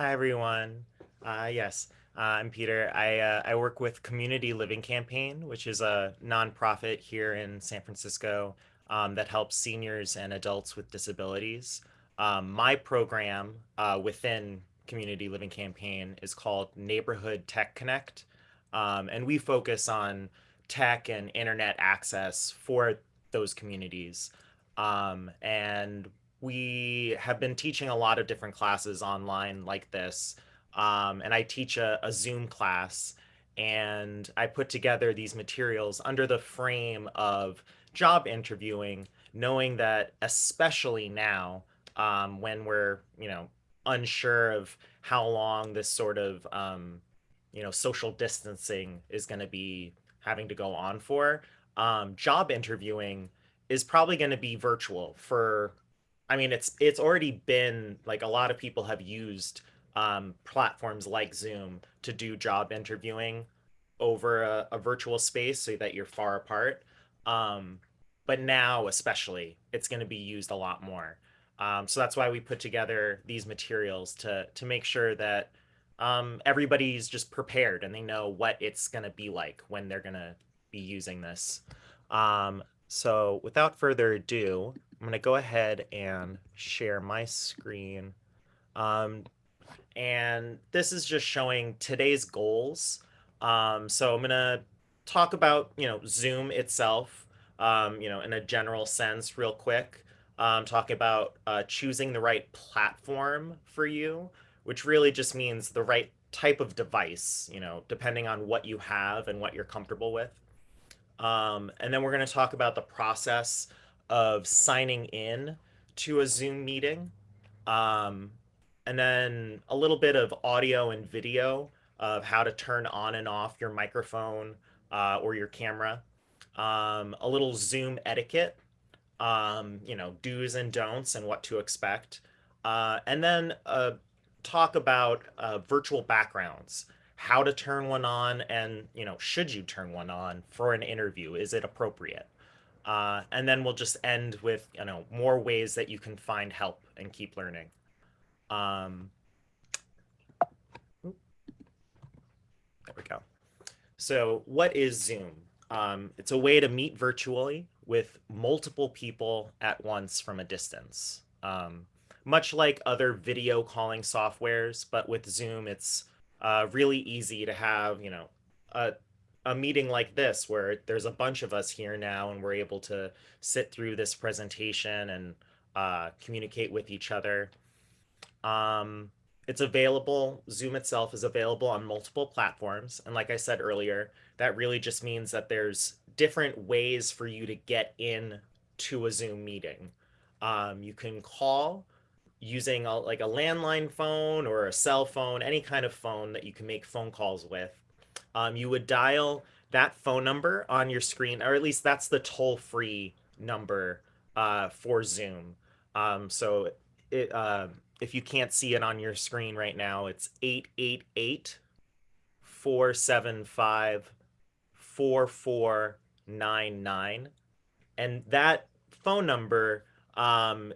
Hi, everyone. Uh, yes, uh, I'm Peter. I, uh, I work with Community Living Campaign, which is a nonprofit here in San Francisco um, that helps seniors and adults with disabilities. Um, my program uh, within Community Living Campaign is called Neighborhood Tech Connect. Um, and we focus on tech and internet access for those communities. Um, and we have been teaching a lot of different classes online like this. Um, and I teach a, a Zoom class and I put together these materials under the frame of job interviewing, knowing that especially now um, when we're, you know, unsure of how long this sort of, um, you know, social distancing is going to be having to go on for, um, job interviewing is probably going to be virtual for I mean, it's it's already been like a lot of people have used um, platforms like Zoom to do job interviewing over a, a virtual space so that you're far apart. Um, but now, especially, it's going to be used a lot more. Um, so that's why we put together these materials to to make sure that um, everybody's just prepared and they know what it's going to be like when they're going to be using this. Um, so without further ado, I'm going to go ahead and share my screen. Um, and this is just showing today's goals. Um, so I'm going to talk about, you know, Zoom itself, um, you know, in a general sense real quick. Um, talking about uh, choosing the right platform for you, which really just means the right type of device, you know, depending on what you have and what you're comfortable with. Um, and then we're going to talk about the process of signing in to a Zoom meeting. Um, and then a little bit of audio and video of how to turn on and off your microphone uh, or your camera. Um, a little Zoom etiquette, um, you know, do's and don'ts and what to expect. Uh, and then uh, talk about uh, virtual backgrounds, how to turn one on and, you know, should you turn one on for an interview? Is it appropriate? Uh, and then we'll just end with, you know, more ways that you can find help and keep learning. Um, there we go. So what is Zoom? Um, it's a way to meet virtually with multiple people at once from a distance. Um, much like other video calling softwares, but with Zoom, it's uh, really easy to have, you know, a a meeting like this where there's a bunch of us here now and we're able to sit through this presentation and uh, communicate with each other. Um, it's available, Zoom itself is available on multiple platforms. And like I said earlier, that really just means that there's different ways for you to get in to a Zoom meeting. Um, you can call using a, like a landline phone or a cell phone, any kind of phone that you can make phone calls with um, you would dial that phone number on your screen, or at least that's the toll free number uh, for Zoom. Um, so it, uh, if you can't see it on your screen right now, it's 888 475 4499. And that phone number um,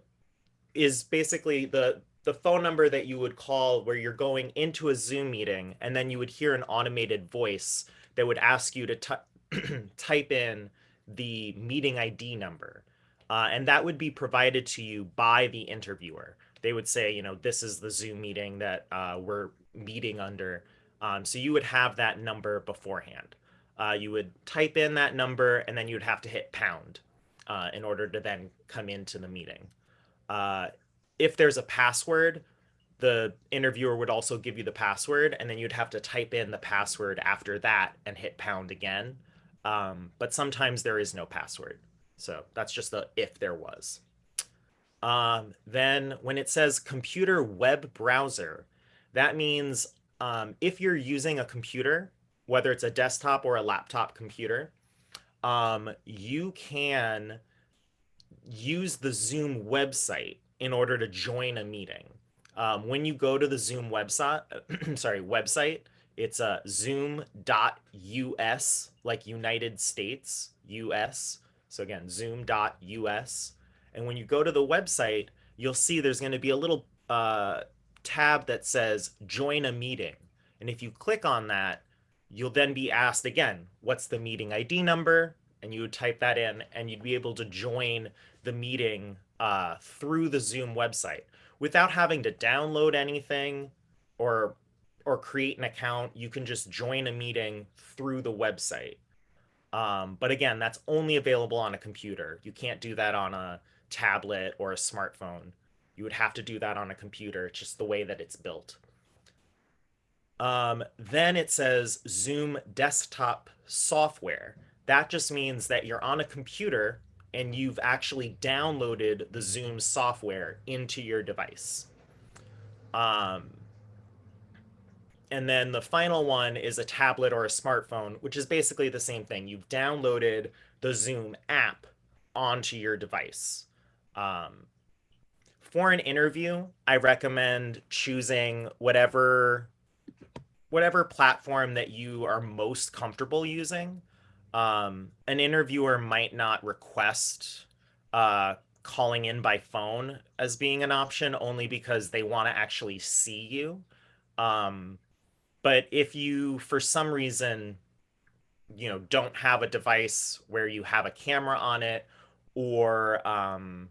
is basically the the phone number that you would call where you're going into a Zoom meeting and then you would hear an automated voice that would ask you to type in the meeting ID number. Uh, and that would be provided to you by the interviewer. They would say, you know, this is the Zoom meeting that uh, we're meeting under. Um, so you would have that number beforehand. Uh, you would type in that number and then you'd have to hit pound uh, in order to then come into the meeting. If there's a password, the interviewer would also give you the password, and then you'd have to type in the password after that and hit pound again. Um, but sometimes there is no password. So that's just the if there was. Um, then when it says computer web browser, that means um, if you're using a computer, whether it's a desktop or a laptop computer, um, you can use the Zoom website in order to join a meeting. Um, when you go to the Zoom website, sorry, website, it's a uh, zoom.us, like United States, US. So again, zoom.us. And when you go to the website, you'll see there's going to be a little uh, tab that says join a meeting. And if you click on that, you'll then be asked again, what's the meeting ID number? And you would type that in and you'd be able to join the meeting uh, through the Zoom website without having to download anything or or create an account. You can just join a meeting through the website. Um, but again, that's only available on a computer. You can't do that on a tablet or a smartphone. You would have to do that on a computer. It's just the way that it's built. Um, then it says Zoom desktop software. That just means that you're on a computer and you've actually downloaded the Zoom software into your device. Um, and then the final one is a tablet or a smartphone, which is basically the same thing. You've downloaded the Zoom app onto your device. Um, for an interview, I recommend choosing whatever whatever platform that you are most comfortable using. Um, an interviewer might not request uh, calling in by phone as being an option only because they want to actually see you. Um, but if you, for some reason, you know, don't have a device where you have a camera on it or um,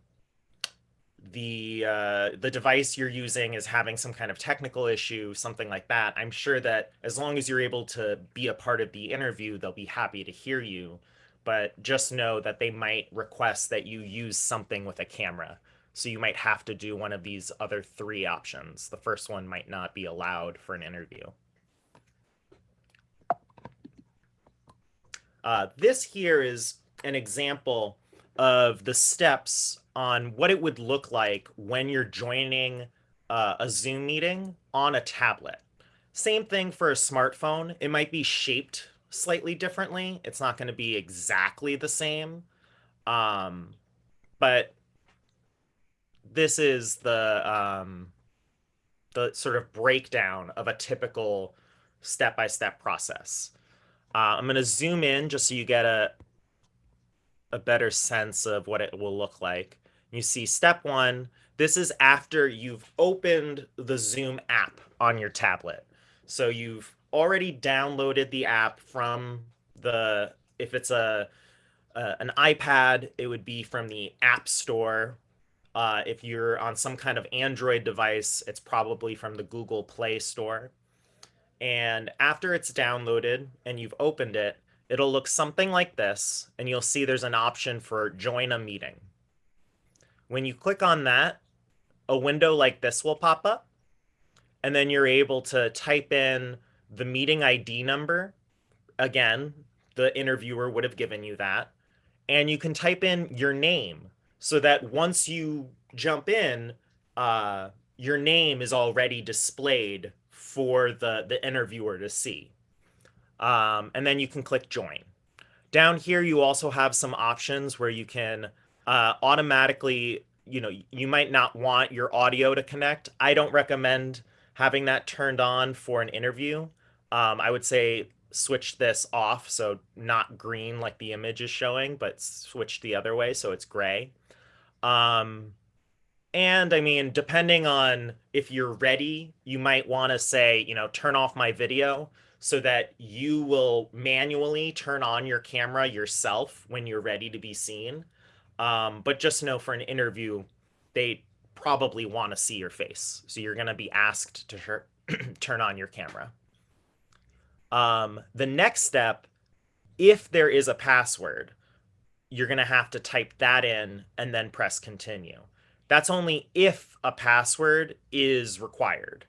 the uh, the device you're using is having some kind of technical issue, something like that, I'm sure that as long as you're able to be a part of the interview, they'll be happy to hear you. But just know that they might request that you use something with a camera. So you might have to do one of these other three options. The first one might not be allowed for an interview. Uh, this here is an example of the steps on what it would look like when you're joining uh, a Zoom meeting on a tablet. Same thing for a smartphone. It might be shaped slightly differently. It's not going to be exactly the same. Um, but this is the um, the sort of breakdown of a typical step-by-step -step process. Uh, I'm going to zoom in just so you get a, a better sense of what it will look like. You see step one, this is after you've opened the Zoom app on your tablet. So you've already downloaded the app from the, if it's a, uh, an iPad, it would be from the App Store. Uh, if you're on some kind of Android device, it's probably from the Google Play Store. And after it's downloaded and you've opened it, it'll look something like this, and you'll see there's an option for join a meeting. When you click on that, a window like this will pop up, and then you're able to type in the meeting ID number. Again, the interviewer would have given you that. And you can type in your name so that once you jump in, uh, your name is already displayed for the, the interviewer to see. Um, and then you can click join. Down here, you also have some options where you can uh, automatically, you know, you might not want your audio to connect. I don't recommend having that turned on for an interview. Um, I would say switch this off so not green like the image is showing, but switch the other way so it's gray. Um, and I mean, depending on if you're ready, you might want to say, you know, turn off my video so that you will manually turn on your camera yourself when you're ready to be seen. Um, but just know for an interview, they probably want to see your face. So you're going to be asked to turn on your camera. Um, the next step, if there is a password, you're going to have to type that in and then press continue. That's only if a password is required.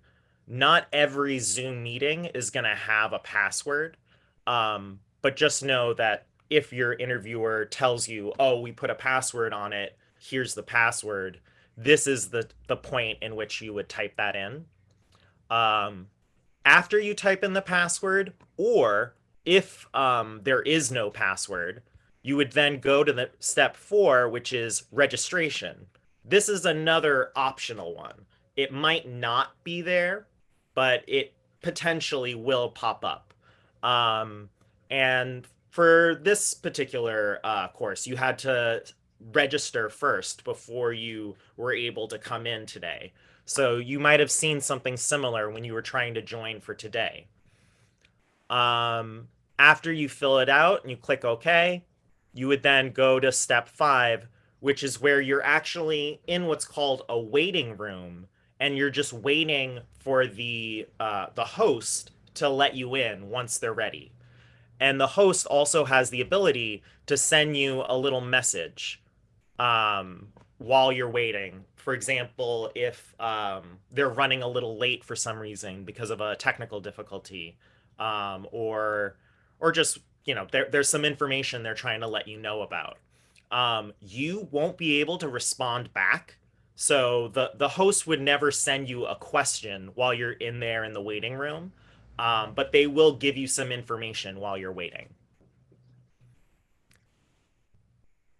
Not every Zoom meeting is going to have a password, um, but just know that if your interviewer tells you, oh, we put a password on it, here's the password, this is the, the point in which you would type that in. Um, after you type in the password, or if um, there is no password, you would then go to the step four, which is registration. This is another optional one. It might not be there, but it potentially will pop up. Um, and for this particular uh, course, you had to register first before you were able to come in today. So you might have seen something similar when you were trying to join for today. Um, after you fill it out and you click OK, you would then go to step five, which is where you're actually in what's called a waiting room, and you're just waiting for the uh, the host to let you in once they're ready. And the host also has the ability to send you a little message um, while you're waiting. For example, if um, they're running a little late for some reason because of a technical difficulty, um, or or just you know there, there's some information they're trying to let you know about. Um, you won't be able to respond back. So the the host would never send you a question while you're in there in the waiting room, um, but they will give you some information while you're waiting.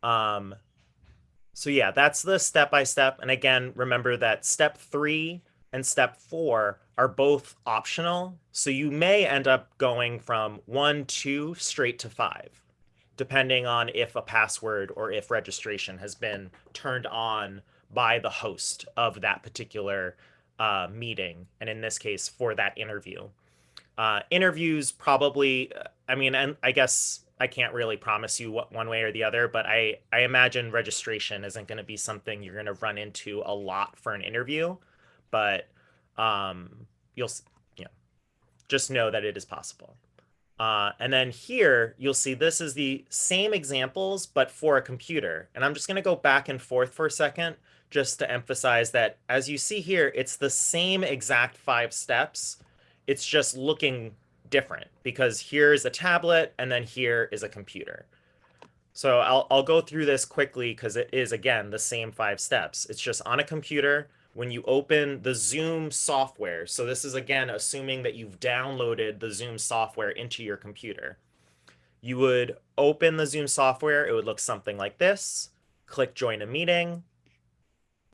Um, so yeah, that's the step by step. And again, remember that step three and step four are both optional. So you may end up going from one, two, straight to five, depending on if a password or if registration has been turned on by the host of that particular uh, meeting. And in this case, for that interview. Uh, interviews probably, I mean, and I guess I can't really promise you what one way or the other, but I, I imagine registration isn't going to be something you're going to run into a lot for an interview, but um, you'll, you know, just know that it is possible. Uh, and then here you'll see this is the same examples, but for a computer. And I'm just going to go back and forth for a second just to emphasize that as you see here, it's the same exact five steps. It's just looking different because here's a tablet and then here is a computer. So I'll, I'll go through this quickly because it is, again, the same five steps. It's just on a computer when you open the Zoom software. So this is, again, assuming that you've downloaded the Zoom software into your computer. You would open the Zoom software. It would look something like this. Click join a meeting.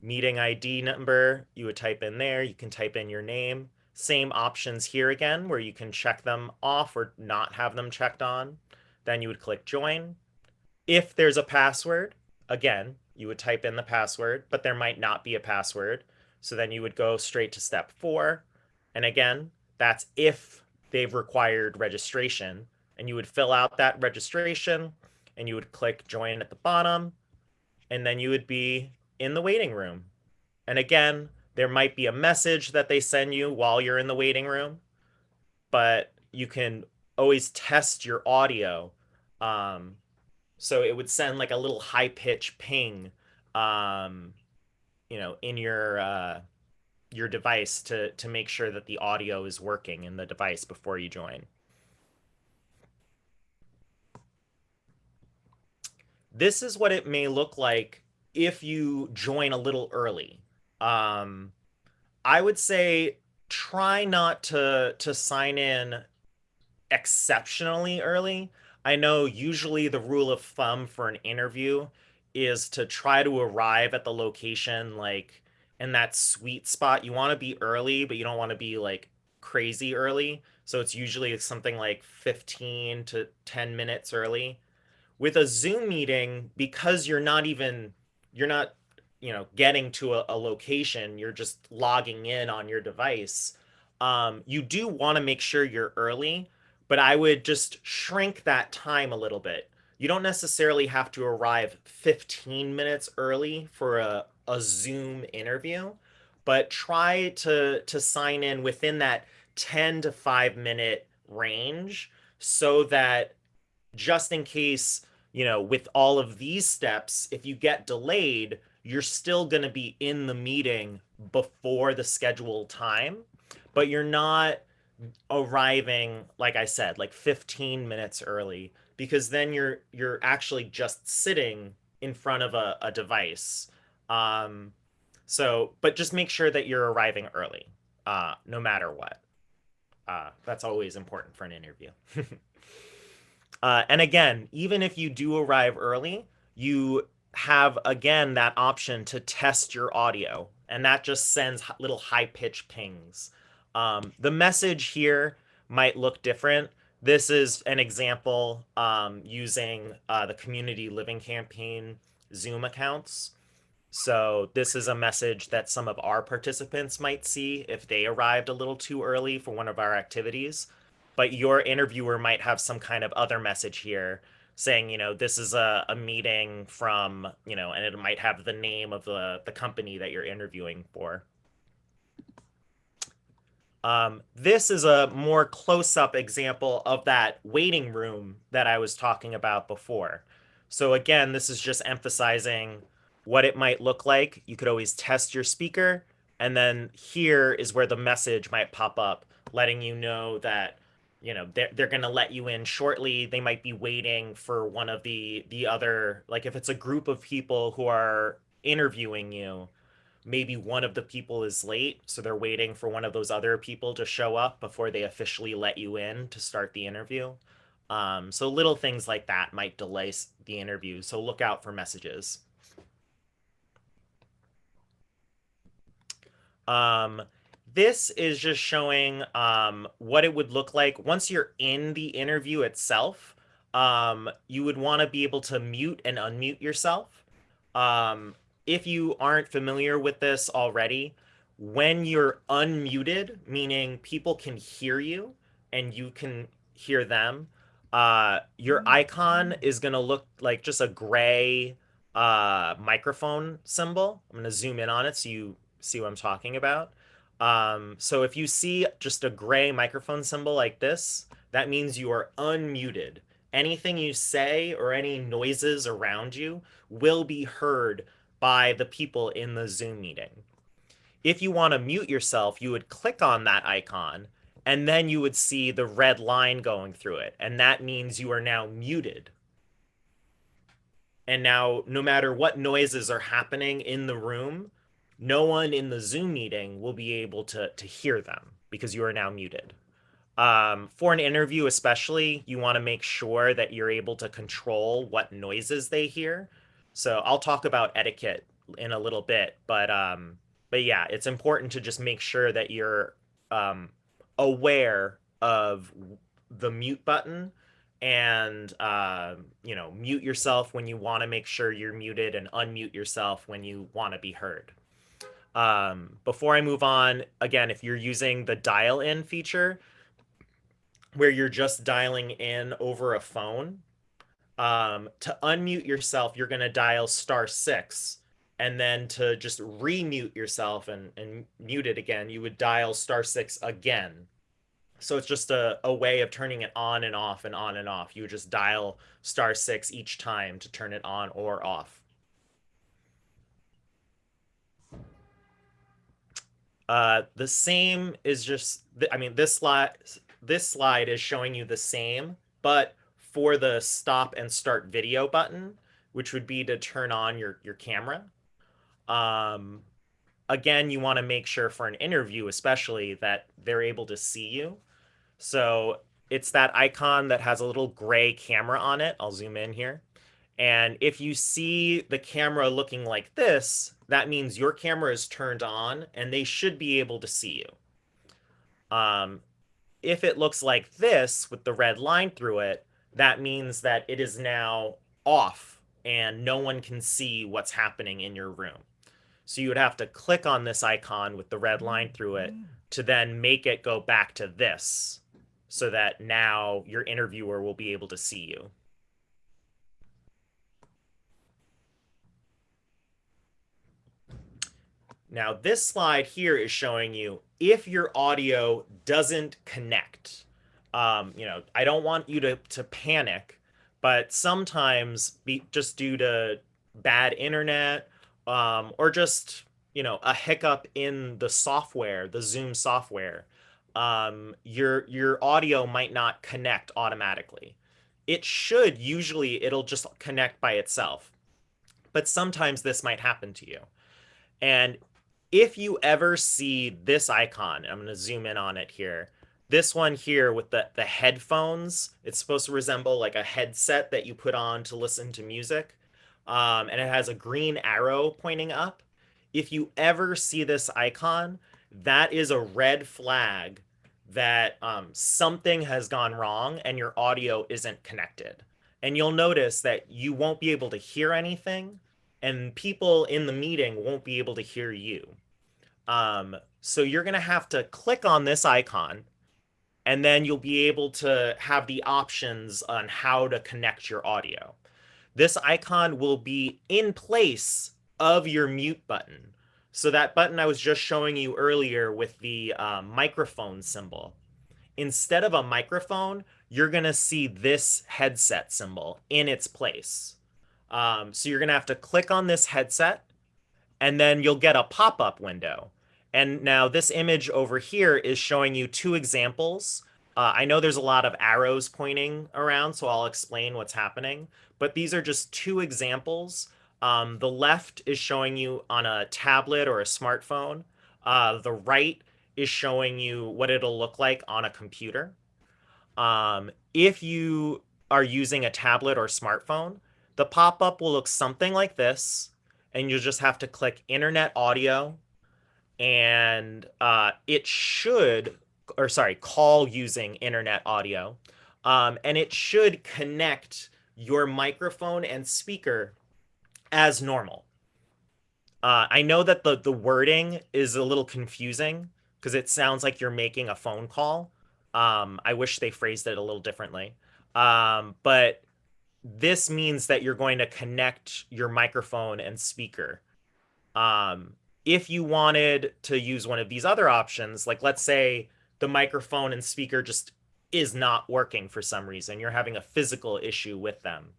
Meeting ID number, you would type in there. You can type in your name. Same options here again, where you can check them off or not have them checked on. Then you would click join. If there's a password, again, you would type in the password, but there might not be a password. So then you would go straight to step four. And again, that's if they've required registration. And you would fill out that registration and you would click join at the bottom. And then you would be in the waiting room. And again, there might be a message that they send you while you're in the waiting room, but you can always test your audio. Um, so it would send like a little high pitch ping, um, you know, in your uh, your device to to make sure that the audio is working in the device before you join. This is what it may look like if you join a little early um, I would say try not to to sign in exceptionally early. I know usually the rule of thumb for an interview is to try to arrive at the location like in that sweet spot. You want to be early, but you don't want to be like crazy early. So it's usually something like 15 to 10 minutes early. With a Zoom meeting, because you're not even you're not you know getting to a, a location you're just logging in on your device um, you do want to make sure you're early but i would just shrink that time a little bit. You don't necessarily have to arrive 15 minutes early for a, a zoom interview but try to to sign in within that 10 to 5 minute range so that just in case you know with all of these steps if you get delayed you're still going to be in the meeting before the scheduled time, but you're not arriving like I said, like 15 minutes early because then you're you're actually just sitting in front of a, a device. Um, so, but just make sure that you're arriving early, uh, no matter what. Uh, that's always important for an interview. uh, and again, even if you do arrive early, you have again that option to test your audio and that just sends little high pitch pings. Um, the message here might look different. This is an example um, using uh, the community living campaign Zoom accounts. So this is a message that some of our participants might see if they arrived a little too early for one of our activities. But your interviewer might have some kind of other message here saying, you know, this is a, a meeting from, you know, and it might have the name of the, the company that you're interviewing for. Um, this is a more close-up example of that waiting room that I was talking about before. So again, this is just emphasizing what it might look like. You could always test your speaker. And then here is where the message might pop up, letting you know that, you know, they're, they're going to let you in shortly. They might be waiting for one of the, the other, like if it's a group of people who are interviewing you, maybe one of the people is late, so they're waiting for one of those other people to show up before they officially let you in to start the interview. Um, so little things like that might delay the interview. So look out for messages. Um, this is just showing um, what it would look like once you're in the interview itself. Um, you would want to be able to mute and unmute yourself. Um, if you aren't familiar with this already, when you're unmuted, meaning people can hear you and you can hear them, uh, your icon is going to look like just a gray uh, microphone symbol. I'm going to zoom in on it so you see what I'm talking about. Um, so if you see just a gray microphone symbol like this, that means you are unmuted. Anything you say or any noises around you will be heard by the people in the Zoom meeting. If you want to mute yourself, you would click on that icon and then you would see the red line going through it. And that means you are now muted. And now, no matter what noises are happening in the room, no one in the Zoom meeting will be able to, to hear them because you are now muted. Um, for an interview, especially, you want to make sure that you're able to control what noises they hear so I'll talk about etiquette in a little bit, but um, but yeah, it's important to just make sure that you're um, aware of the mute button and uh, you know mute yourself when you want to make sure you're muted and unmute yourself when you want to be heard. Um, before I move on, again, if you're using the dial in feature where you're just dialing in over a phone, um, to unmute yourself, you're going to dial star six. And then to just remute yourself and, and mute it again, you would dial star six again. So it's just a, a way of turning it on and off and on and off. You would just dial star six each time to turn it on or off. Uh, the same is just, I mean, this slide, this slide is showing you the same, but for the stop and start video button, which would be to turn on your, your camera. Um, again, you want to make sure for an interview, especially that they're able to see you. So it's that icon that has a little gray camera on it. I'll zoom in here. And if you see the camera looking like this, that means your camera is turned on and they should be able to see you. Um, if it looks like this with the red line through it, that means that it is now off and no one can see what's happening in your room. So you would have to click on this icon with the red line through it to then make it go back to this so that now your interviewer will be able to see you. Now this slide here is showing you if your audio doesn't connect um, you know, I don't want you to to panic, but sometimes be just due to bad internet um, or just you know a hiccup in the software, the Zoom software, um, your your audio might not connect automatically. It should usually it'll just connect by itself, but sometimes this might happen to you. And if you ever see this icon, I'm going to zoom in on it here this one here with the, the headphones, it's supposed to resemble like a headset that you put on to listen to music. Um, and it has a green arrow pointing up. If you ever see this icon, that is a red flag that um, something has gone wrong and your audio isn't connected. And you'll notice that you won't be able to hear anything, and people in the meeting won't be able to hear you. Um, so you're going to have to click on this icon and then you'll be able to have the options on how to connect your audio. This icon will be in place of your mute button. So that button I was just showing you earlier with the uh, microphone symbol. Instead of a microphone, you're going to see this headset symbol in its place. Um, so you're going to have to click on this headset and then you'll get a pop-up window. And now this image over here is showing you two examples. Uh, I know there's a lot of arrows pointing around, so I'll explain what's happening. But these are just two examples. Um, the left is showing you on a tablet or a smartphone. Uh, the right is showing you what it'll look like on a computer. Um, if you are using a tablet or smartphone, the pop-up will look something like this, and you'll just have to click Internet Audio, and uh, it should, or sorry, call using Internet Audio, um, and it should connect your microphone and speaker as normal. Uh, I know that the the wording is a little confusing because it sounds like you're making a phone call. Um, I wish they phrased it a little differently. Um, but this means that you're going to connect your microphone and speaker. Um, if you wanted to use one of these other options, like let's say the microphone and speaker just is not working for some reason, you're having a physical issue with them,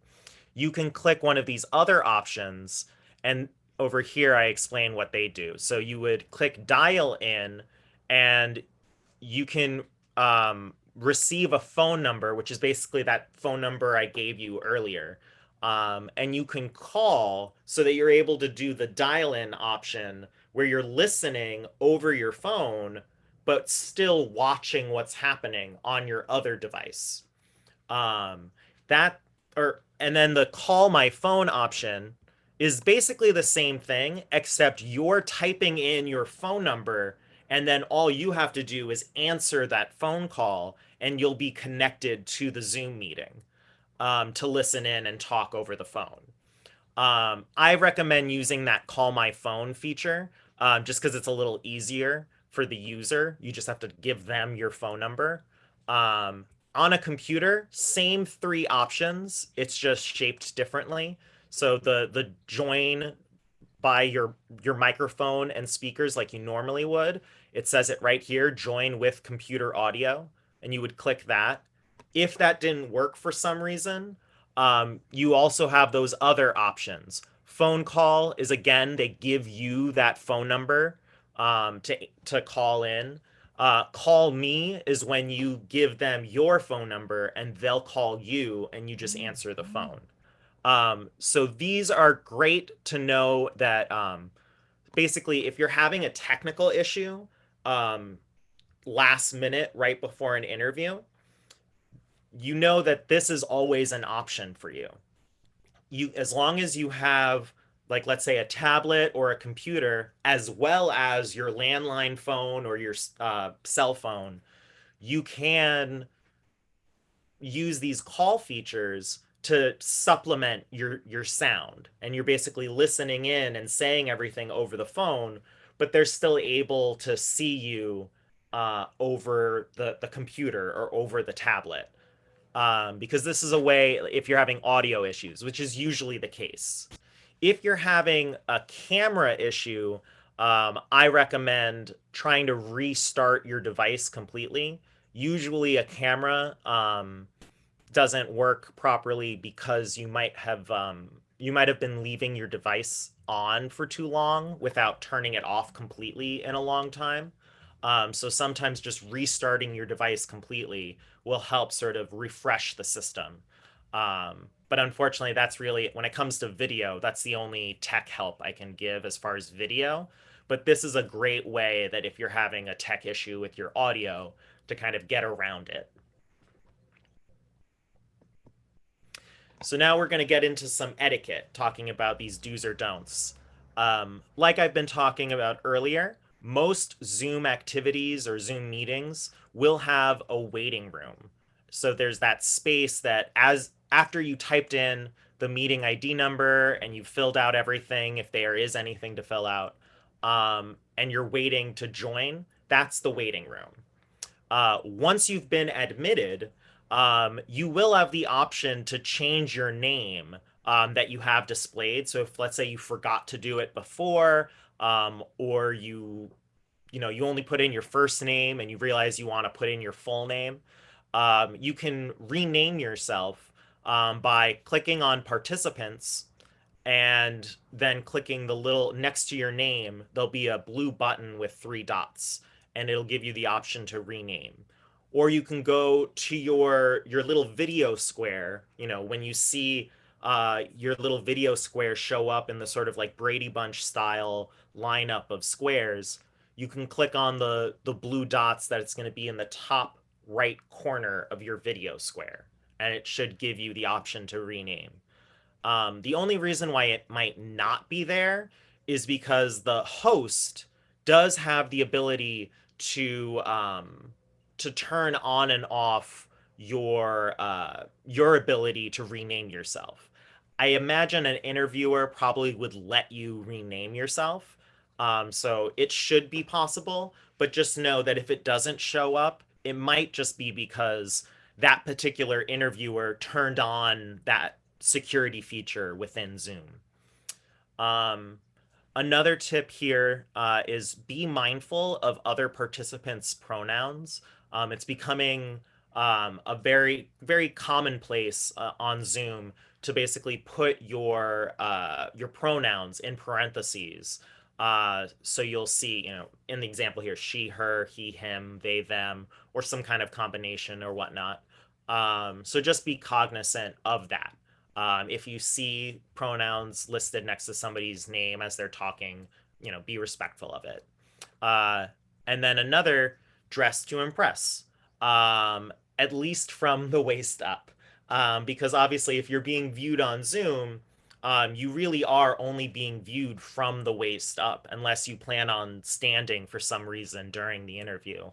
you can click one of these other options and over here I explain what they do. So you would click dial in and you can um, receive a phone number, which is basically that phone number I gave you earlier. Um, and you can call so that you're able to do the dial in option where you're listening over your phone, but still watching what's happening on your other device. Um, that or and then the call my phone option is basically the same thing, except you're typing in your phone number and then all you have to do is answer that phone call and you'll be connected to the Zoom meeting um, to listen in and talk over the phone. Um, I recommend using that call my phone feature um, just because it's a little easier for the user. You just have to give them your phone number. Um, on a computer, same three options. It's just shaped differently. So the the join by your your microphone and speakers like you normally would it says it right here, join with computer audio, and you would click that. If that didn't work for some reason, um, you also have those other options. Phone call is again, they give you that phone number um, to, to call in. Uh, call me is when you give them your phone number and they'll call you and you just answer the phone. Um, so these are great to know that um, basically if you're having a technical issue, um, last minute right before an interview, you know that this is always an option for you. You as long as you have like let's say a tablet or a computer as well as your landline phone or your uh, cell phone, you can use these call features to supplement your your sound and you're basically listening in and saying everything over the phone but they're still able to see you uh, over the, the computer or over the tablet. Um, because this is a way, if you're having audio issues, which is usually the case. If you're having a camera issue, um, I recommend trying to restart your device completely. Usually a camera um, doesn't work properly because you might have um, you might have been leaving your device on for too long without turning it off completely in a long time. Um, so sometimes just restarting your device completely will help sort of refresh the system. Um, but unfortunately, that's really, when it comes to video, that's the only tech help I can give as far as video. But this is a great way that if you're having a tech issue with your audio to kind of get around it. So now we're going to get into some etiquette, talking about these do's or don'ts. Um, like I've been talking about earlier, most Zoom activities or Zoom meetings will have a waiting room. So there's that space that as after you typed in the meeting ID number and you've filled out everything, if there is anything to fill out, um, and you're waiting to join, that's the waiting room. Uh, once you've been admitted, um, you will have the option to change your name um, that you have displayed. So if let's say you forgot to do it before, um, or you, you know, you only put in your first name and you realize you want to put in your full name, um, you can rename yourself um, by clicking on participants and then clicking the little next to your name, there'll be a blue button with three dots and it'll give you the option to rename. Or you can go to your your little video square, you know, when you see uh, your little video square show up in the sort of like Brady Bunch style lineup of squares, you can click on the the blue dots that it's going to be in the top right corner of your video square and it should give you the option to rename. Um, the only reason why it might not be there is because the host does have the ability to um, to turn on and off your uh, your ability to rename yourself. I imagine an interviewer probably would let you rename yourself. Um, so it should be possible, but just know that if it doesn't show up, it might just be because that particular interviewer turned on that security feature within Zoom. Um, another tip here uh, is be mindful of other participants' pronouns. Um, it's becoming um, a very, very commonplace uh, on Zoom to basically put your uh, your pronouns in parentheses. Uh, so you'll see, you know, in the example here, she, her, he, him, they, them, or some kind of combination or whatnot. Um, so just be cognizant of that. Um, if you see pronouns listed next to somebody's name as they're talking, you know, be respectful of it. Uh, and then another, dress to impress, um, at least from the waist up. Um, because obviously, if you're being viewed on Zoom, um, you really are only being viewed from the waist up, unless you plan on standing for some reason during the interview.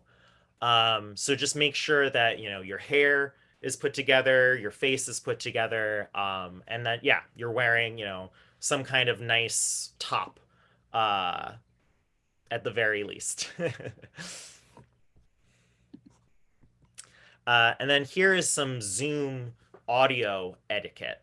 Um, so just make sure that, you know, your hair is put together, your face is put together, um, and that, yeah, you're wearing, you know, some kind of nice top uh, at the very least. uh, and then here is some Zoom audio etiquette.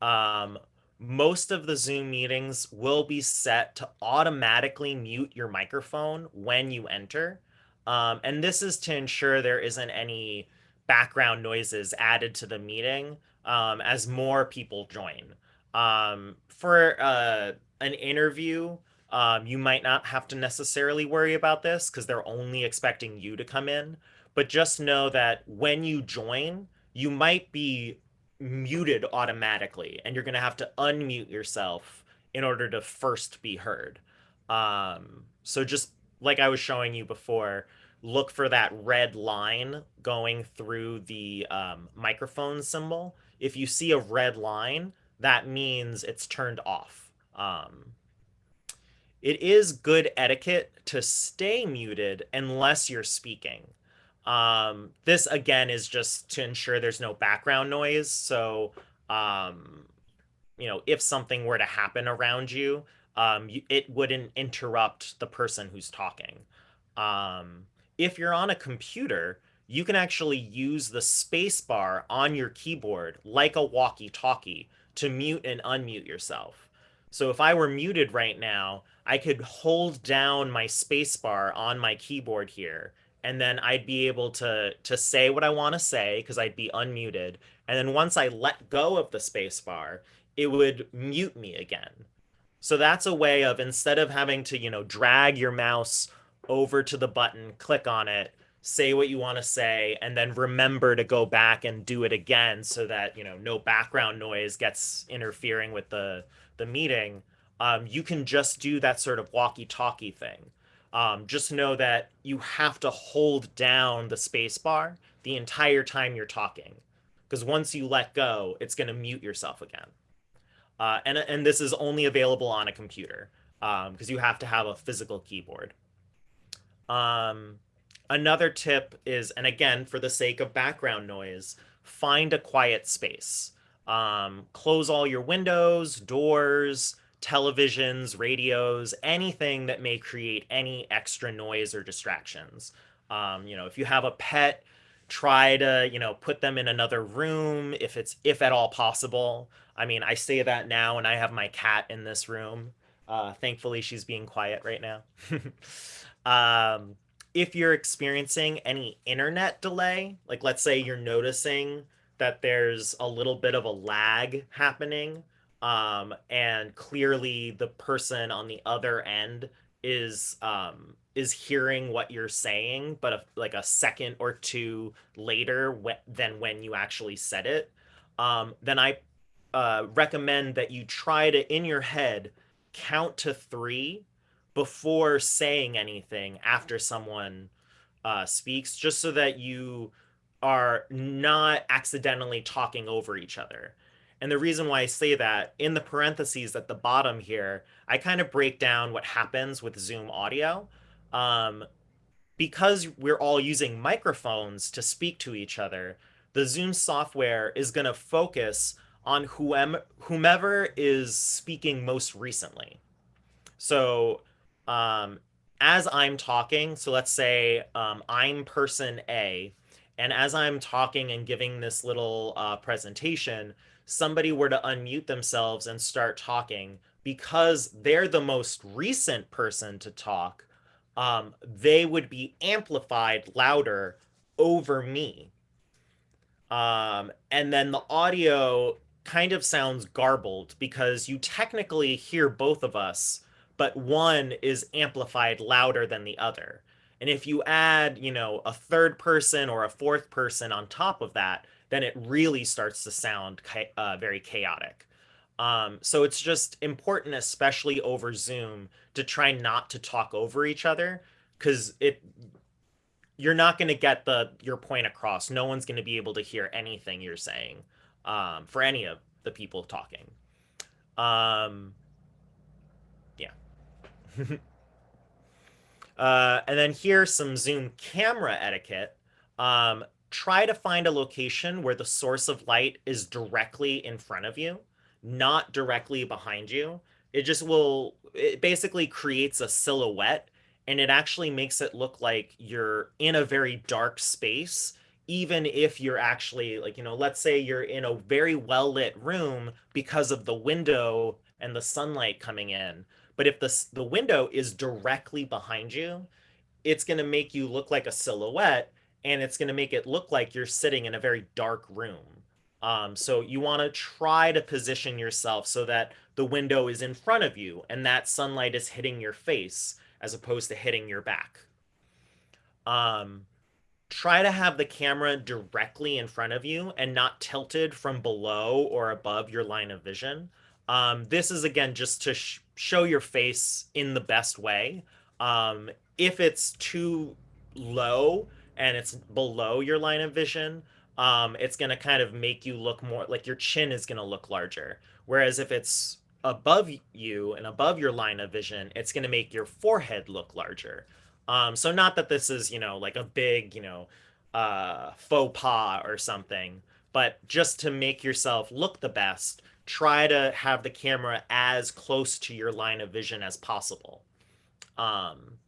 Um, most of the Zoom meetings will be set to automatically mute your microphone when you enter. Um, and this is to ensure there isn't any background noises added to the meeting um, as more people join. Um, for uh, an interview, um, you might not have to necessarily worry about this because they're only expecting you to come in. But just know that when you join, you might be muted automatically and you're going to have to unmute yourself in order to first be heard. Um, so just like I was showing you before, look for that red line going through the um, microphone symbol. If you see a red line, that means it's turned off. Um, it is good etiquette to stay muted unless you're speaking. Um, this again is just to ensure there's no background noise. So, um, you know, if something were to happen around you, um, you, it wouldn't interrupt the person who's talking. Um, if you're on a computer, you can actually use the spacebar on your keyboard like a walkie-talkie to mute and unmute yourself. So if I were muted right now, I could hold down my spacebar on my keyboard here, and then I'd be able to to say what I want to say because I'd be unmuted. And then once I let go of the spacebar, it would mute me again. So that's a way of instead of having to, you know, drag your mouse over to the button, click on it, say what you want to say, and then remember to go back and do it again so that, you know, no background noise gets interfering with the, the meeting. Um, you can just do that sort of walkie-talkie thing. Um, just know that you have to hold down the space bar the entire time you're talking. Because once you let go, it's going to mute yourself again. Uh, and, and this is only available on a computer because um, you have to have a physical keyboard. Um, another tip is, and again, for the sake of background noise, find a quiet space. Um, close all your windows, doors, televisions, radios, anything that may create any extra noise or distractions. Um, you know, if you have a pet, try to, you know, put them in another room if it's if at all possible. I mean, I say that now and I have my cat in this room. Uh, thankfully, she's being quiet right now. um, if you're experiencing any internet delay, like let's say you're noticing that there's a little bit of a lag happening, um, and clearly the person on the other end is um, is hearing what you're saying, but a, like a second or two later wh- than when you actually said it, um, then I uh, recommend that you try to in your head count to three before saying anything after someone uh, speaks, just so that you are not accidentally talking over each other. And the reason why I say that in the parentheses at the bottom here, I kind of break down what happens with Zoom audio. Um, because we're all using microphones to speak to each other, the Zoom software is going to focus on whomever, whomever is speaking most recently. So um, as I'm talking, so let's say um, I'm person A, and as I'm talking and giving this little uh, presentation, somebody were to unmute themselves and start talking, because they're the most recent person to talk, um, they would be amplified louder over me. Um, and then the audio kind of sounds garbled because you technically hear both of us, but one is amplified louder than the other. And if you add, you know, a third person or a fourth person on top of that, then it really starts to sound uh, very chaotic. Um, so it's just important, especially over Zoom, to try not to talk over each other because it you're not going to get the your point across. No one's going to be able to hear anything you're saying um, for any of the people talking. Um, yeah. uh, and then here's some Zoom camera etiquette. Um, try to find a location where the source of light is directly in front of you, not directly behind you. It just will, it basically creates a silhouette and it actually makes it look like you're in a very dark space even if you're actually like you know let's say you're in a very well lit room because of the window and the sunlight coming in but if the the window is directly behind you it's going to make you look like a silhouette and it's going to make it look like you're sitting in a very dark room um, so you want to try to position yourself so that the window is in front of you and that sunlight is hitting your face as opposed to hitting your back. Um, try to have the camera directly in front of you and not tilted from below or above your line of vision. Um, this is again just to sh show your face in the best way. Um, if it's too low and it's below your line of vision, um, it's going to kind of make you look more like your chin is going to look larger. Whereas if it's above you and above your line of vision, it's going to make your forehead look larger. Um, so not that this is, you know, like a big, you know, uh, faux pas or something, but just to make yourself look the best, try to have the camera as close to your line of vision as possible. Um,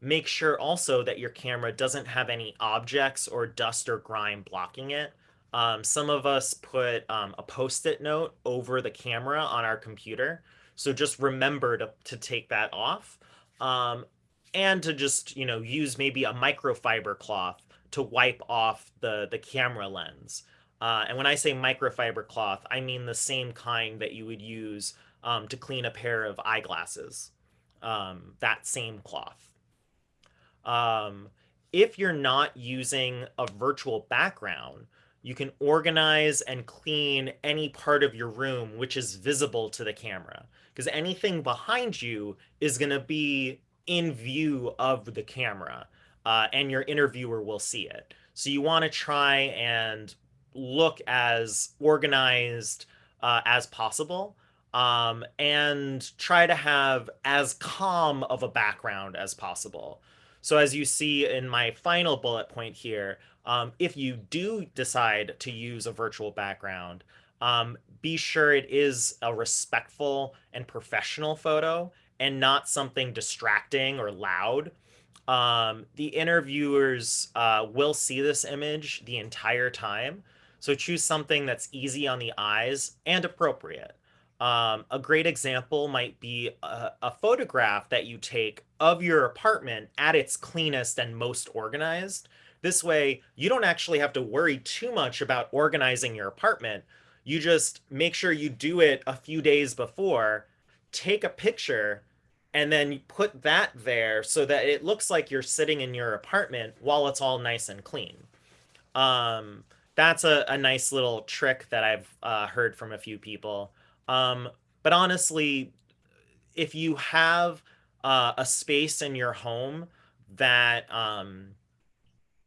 make sure also that your camera doesn't have any objects or dust or grime blocking it. Um, some of us put um, a post-it note over the camera on our computer. So just remember to, to take that off. Um, and to just, you know, use maybe a microfiber cloth to wipe off the, the camera lens. Uh, and when I say microfiber cloth, I mean the same kind that you would use um, to clean a pair of eyeglasses. Um, that same cloth. Um, if you're not using a virtual background, you can organize and clean any part of your room which is visible to the camera because anything behind you is going to be in view of the camera uh, and your interviewer will see it. So you want to try and look as organized uh, as possible um, and try to have as calm of a background as possible. So as you see in my final bullet point here, um, if you do decide to use a virtual background, um, be sure it is a respectful and professional photo and not something distracting or loud. Um, the interviewers uh, will see this image the entire time. So choose something that's easy on the eyes and appropriate. Um, a great example might be a, a, photograph that you take of your apartment at its cleanest and most organized. This way, you don't actually have to worry too much about organizing your apartment. You just make sure you do it a few days before, take a picture, and then put that there so that it looks like you're sitting in your apartment while it's all nice and clean. Um, that's a, a nice little trick that I've uh, heard from a few people. Um, but honestly, if you have uh, a space in your home that um,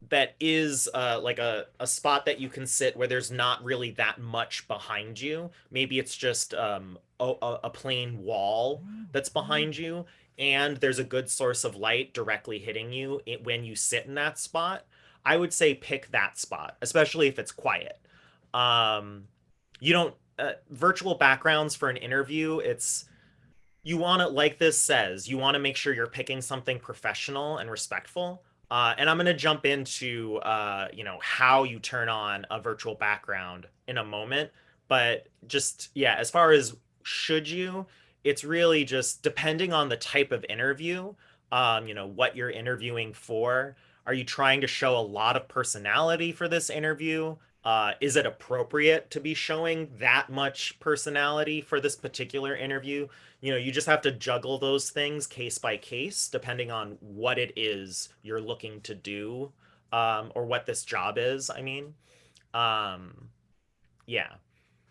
that is uh, like a, a spot that you can sit where there's not really that much behind you. Maybe it's just um, a, a plain wall that's behind you, and there's a good source of light directly hitting you when you sit in that spot. I would say pick that spot, especially if it's quiet. Um, you don't uh, virtual backgrounds for an interview, it's you want to, like this says, you want to make sure you're picking something professional and respectful. Uh, and I'm going to jump into, uh, you know, how you turn on a virtual background in a moment. But just, yeah, as far as should you, it's really just depending on the type of interview, um, you know, what you're interviewing for. Are you trying to show a lot of personality for this interview? Uh, is it appropriate to be showing that much personality for this particular interview? You know, you just have to juggle those things case by case, depending on what it is you're looking to do, um, or what this job is. I mean, um, yeah.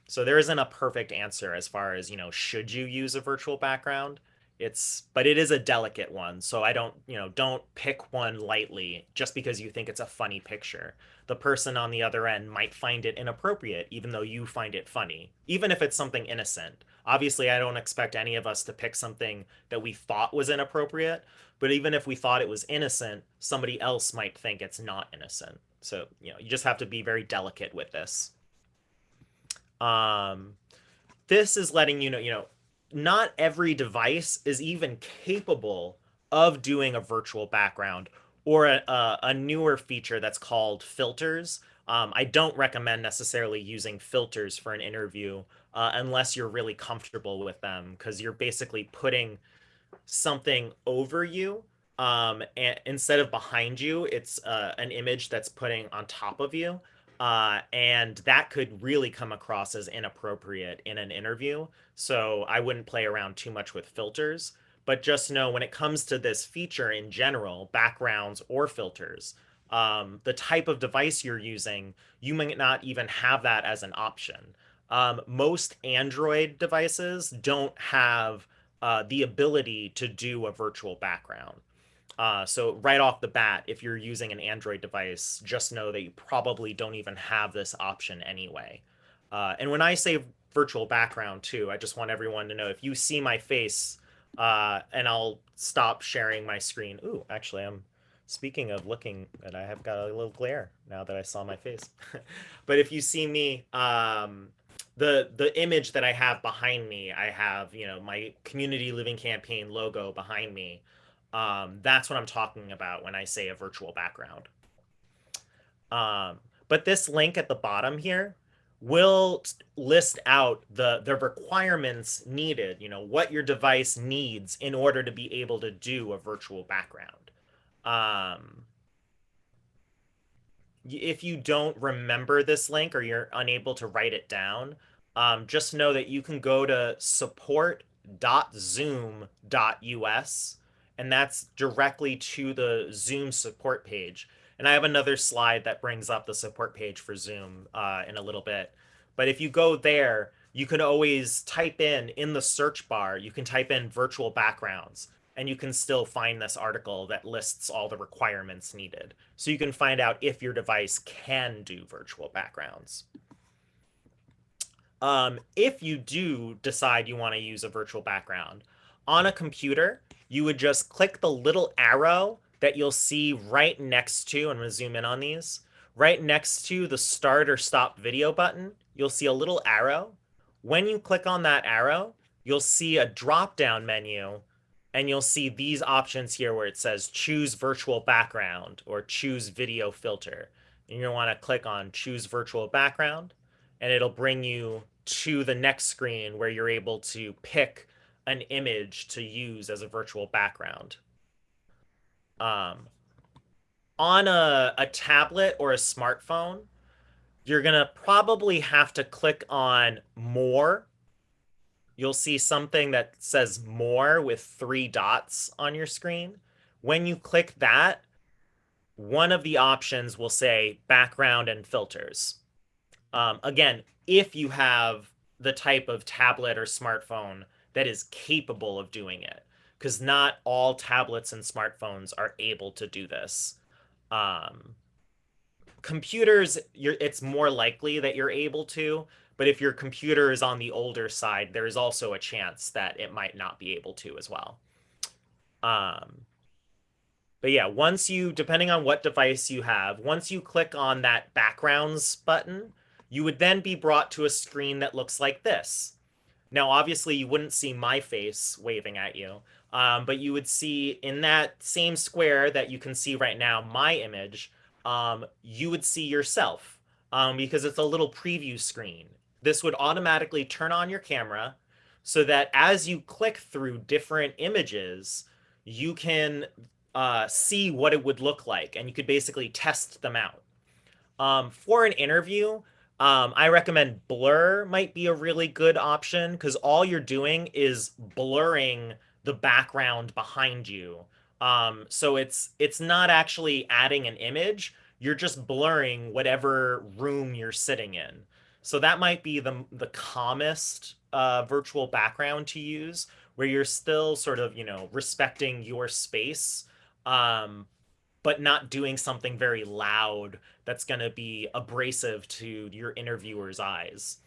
So there isn't a perfect answer as far as, you know, should you use a virtual background? It's, but it is a delicate one. So I don't, you know, don't pick one lightly just because you think it's a funny picture the person on the other end might find it inappropriate, even though you find it funny, even if it's something innocent. Obviously, I don't expect any of us to pick something that we thought was inappropriate, but even if we thought it was innocent, somebody else might think it's not innocent. So, you know, you just have to be very delicate with this. Um, this is letting you know, you know, not every device is even capable of doing a virtual background or a, a, newer feature that's called filters. Um, I don't recommend necessarily using filters for an interview uh, unless you're really comfortable with them because you're basically putting something over you um, and instead of behind you, it's uh, an image that's putting on top of you. Uh, and that could really come across as inappropriate in an interview. So I wouldn't play around too much with filters but just know when it comes to this feature in general, backgrounds or filters, um, the type of device you're using, you might not even have that as an option. Um, most Android devices don't have uh, the ability to do a virtual background. Uh, so right off the bat, if you're using an Android device, just know that you probably don't even have this option anyway. Uh, and when I say virtual background too, I just want everyone to know if you see my face uh, and I'll stop sharing my screen. Ooh, actually, I'm speaking of looking, and I have got a little glare now that I saw my face. but if you see me, um, the the image that I have behind me, I have you know my community living campaign logo behind me. Um, that's what I'm talking about when I say a virtual background. Um, but this link at the bottom here, will list out the the requirements needed you know what your device needs in order to be able to do a virtual background um if you don't remember this link or you're unable to write it down um, just know that you can go to support.zoom.us and that's directly to the zoom support page and I have another slide that brings up the support page for Zoom uh, in a little bit. But if you go there, you can always type in in the search bar, you can type in virtual backgrounds and you can still find this article that lists all the requirements needed. So you can find out if your device can do virtual backgrounds. Um, if you do decide you want to use a virtual background on a computer, you would just click the little arrow that you'll see right next to, I'm going to zoom in on these, right next to the start or stop video button, you'll see a little arrow. When you click on that arrow, you'll see a drop down menu and you'll see these options here where it says choose virtual background or choose video filter. And you're gonna wanna click on choose virtual background and it'll bring you to the next screen where you're able to pick an image to use as a virtual background. Um, on a, a tablet or a smartphone, you're going to probably have to click on more. You'll see something that says more with three dots on your screen. When you click that, one of the options will say background and filters. Um, again, if you have the type of tablet or smartphone that is capable of doing it, because not all tablets and smartphones are able to do this. Um, computers, it's more likely that you're able to, but if your computer is on the older side, there is also a chance that it might not be able to as well. Um, but yeah, once you, depending on what device you have, once you click on that backgrounds button, you would then be brought to a screen that looks like this. Now, obviously, you wouldn't see my face waving at you, um, but you would see in that same square that you can see right now, my image, um, you would see yourself um, because it's a little preview screen. This would automatically turn on your camera so that as you click through different images, you can uh, see what it would look like and you could basically test them out. Um, for an interview, um, I recommend blur might be a really good option because all you're doing is blurring the background behind you um, so it's it's not actually adding an image. You're just blurring whatever room you're sitting in. So that might be the the calmest uh, virtual background to use, where you're still sort of you know respecting your space, um, but not doing something very loud that's going to be abrasive to your interviewer's eyes.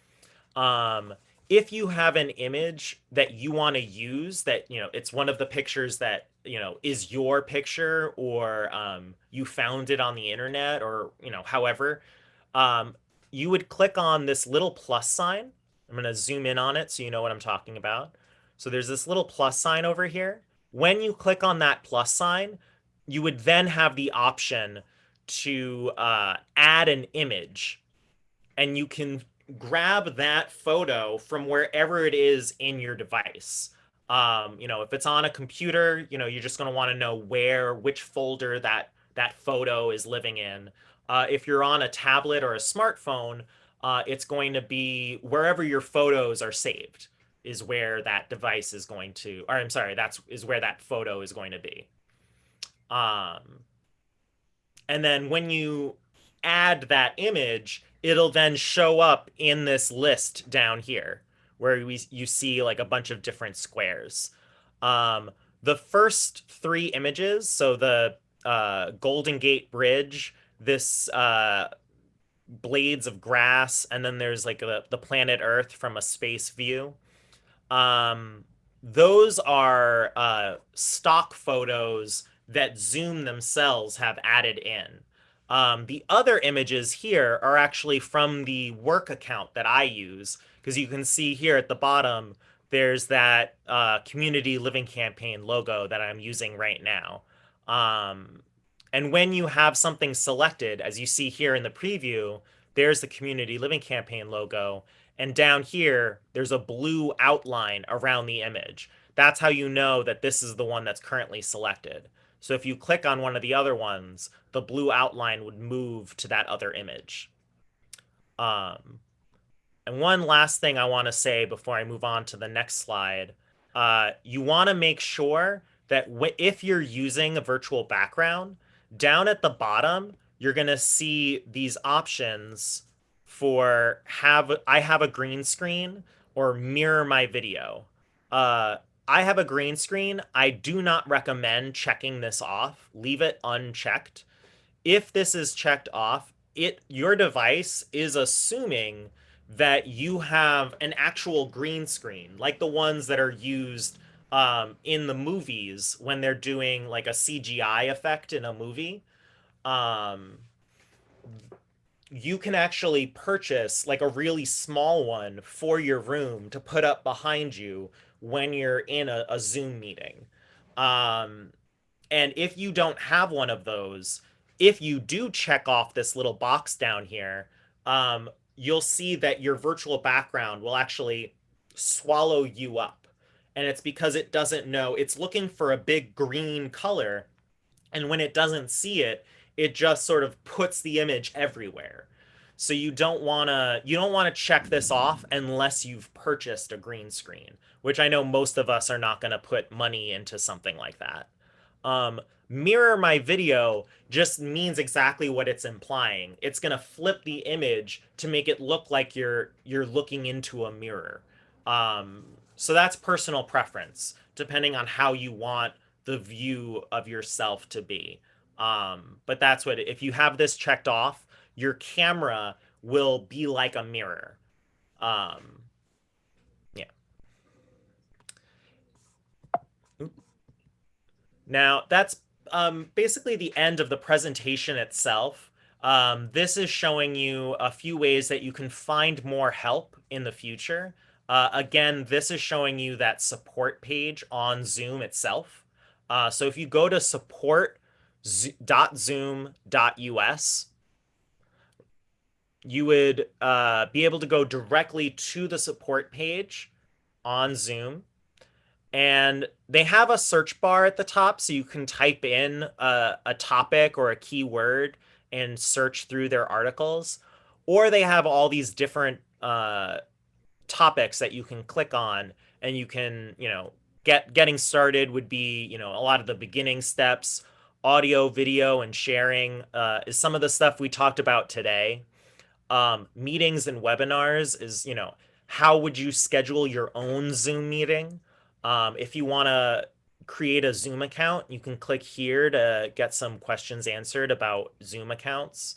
Um, if you have an image that you want to use that you know it's one of the pictures that you know is your picture or um, you found it on the internet or you know however um, you would click on this little plus sign. I'm going to zoom in on it so you know what i'm talking about. So there's this little plus sign over here. When you click on that plus sign you would then have the option to uh, add an image and you can grab that photo from wherever it is in your device. Um, you know, if it's on a computer, you know, you're just going to want to know where, which folder that that photo is living in. Uh, if you're on a tablet or a smartphone, uh, it's going to be wherever your photos are saved is where that device is going to, or I'm sorry, that's is where that photo is going to be. Um, and then when you add that image, it'll then show up in this list down here where we you see like a bunch of different squares. Um, the first three images, so the uh, Golden Gate Bridge, this uh, blades of grass, and then there's like the, the planet Earth from a space view. Um, those are uh, stock photos that Zoom themselves have added in. Um, the other images here are actually from the work account that I use, because you can see here at the bottom, there's that uh, community living campaign logo that I'm using right now. Um, and when you have something selected, as you see here in the preview, there's the community living campaign logo. And down here, there's a blue outline around the image. That's how you know that this is the one that's currently selected. So if you click on one of the other ones, the blue outline would move to that other image. Um, and one last thing I want to say before I move on to the next slide, uh, you want to make sure that if you're using a virtual background, down at the bottom, you're going to see these options for have I have a green screen or mirror my video. Uh, I have a green screen. I do not recommend checking this off. Leave it unchecked. If this is checked off, it your device is assuming that you have an actual green screen, like the ones that are used um, in the movies when they're doing like a CGI effect in a movie, um, you can actually purchase like a really small one for your room to put up behind you when you're in a, a Zoom meeting. Um, and if you don't have one of those, if you do check off this little box down here, um, you'll see that your virtual background will actually swallow you up. And it's because it doesn't know, it's looking for a big green color. And when it doesn't see it, it just sort of puts the image everywhere. So you don't want to you don't want to check this off unless you've purchased a green screen, which I know most of us are not going to put money into something like that. Um, mirror my video just means exactly what it's implying. It's going to flip the image to make it look like you're you're looking into a mirror. Um, so that's personal preference, depending on how you want the view of yourself to be. Um, but that's what, if you have this checked off, your camera will be like a mirror. Um, yeah. Now, that's um, basically the end of the presentation itself. Um, this is showing you a few ways that you can find more help in the future. Uh, again, this is showing you that support page on Zoom itself. Uh, so if you go to support.zoom.us, you would uh, be able to go directly to the support page on Zoom. And they have a search bar at the top so you can type in a, a topic or a keyword and search through their articles. Or they have all these different uh, topics that you can click on and you can, you know, get getting started would be, you know, a lot of the beginning steps, audio, video, and sharing uh, is some of the stuff we talked about today um, meetings and webinars is, you know, how would you schedule your own Zoom meeting? Um, if you want to create a Zoom account, you can click here to get some questions answered about Zoom accounts.